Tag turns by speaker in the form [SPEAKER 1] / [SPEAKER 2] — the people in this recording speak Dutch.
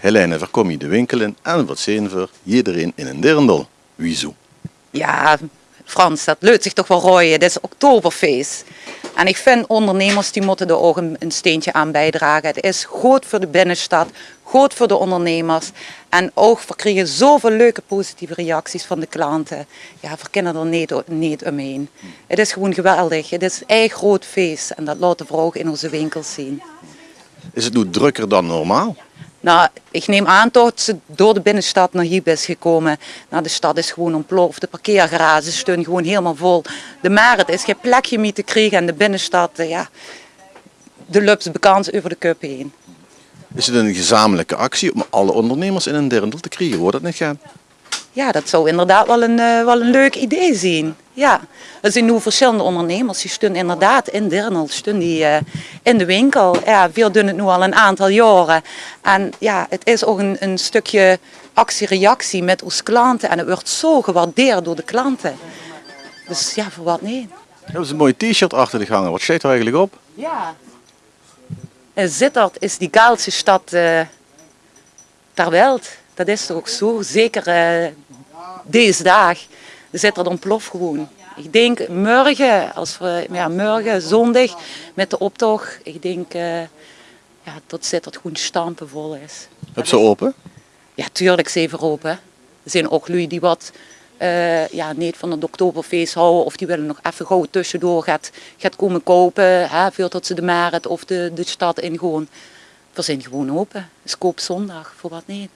[SPEAKER 1] Helene, verkom je de winkel in en wat zijn voor iedereen in een dirndl. Wieso?
[SPEAKER 2] Ja, Frans, dat leut zich toch wel rooien. Het is oktoberfeest. En ik vind ondernemers die moeten er ook een, een steentje aan bijdragen. Het is goed voor de binnenstad, goed voor de ondernemers. En ook, we krijgen zoveel leuke positieve reacties van de klanten. Ja, we kunnen er niet, niet omheen. Het is gewoon geweldig. Het is een echt groot feest. En dat laten we ook in onze winkels zien.
[SPEAKER 1] Is het nu drukker dan normaal?
[SPEAKER 2] Nou, ik neem aan dat ze door de binnenstad naar hier is gekomen. Nou, de stad is gewoon ontploft. De parkeergarages staan gewoon helemaal vol. De markt is geen plekje meer te krijgen en de binnenstad, eh, ja, de lups bekend over de cup heen.
[SPEAKER 1] Is het een gezamenlijke actie om alle ondernemers in een dirndl te krijgen? Wordt dat niet gaan?
[SPEAKER 2] Ja, dat zou inderdaad wel een, uh, wel een leuk idee zijn. Ja, er zijn nu verschillende ondernemers die staan inderdaad in Dirnel, staan die uh, in de winkel. Ja, veel doen het nu al een aantal jaren. En ja, het is ook een, een stukje actie-reactie met onze klanten en het wordt zo gewaardeerd door de klanten. Dus ja, voor wat nee.
[SPEAKER 1] Dat is een mooi t-shirt achter de gangen. Wat staat er eigenlijk op?
[SPEAKER 2] Ja. Zittert is die gaalste stad uh, ter wereld. Dat is toch ook zo, zeker uh, deze dag. De Zittert ontploft gewoon. Ik denk morgen, als we, ja, morgen zondag met de optocht, ik denk uh, ja, dat Zittert gewoon stampenvol is.
[SPEAKER 1] Heb ze open?
[SPEAKER 2] Ja, tuurlijk zijn we open. Er zijn ook lui die wat uh, ja, niet van het oktoberfeest houden of die willen nog even gauw tussendoor gaat, gaat komen kopen. Hè, veel dat ze de markt of de, de stad in gewoon. We zijn gewoon open. Is koop zondag, voor wat niet.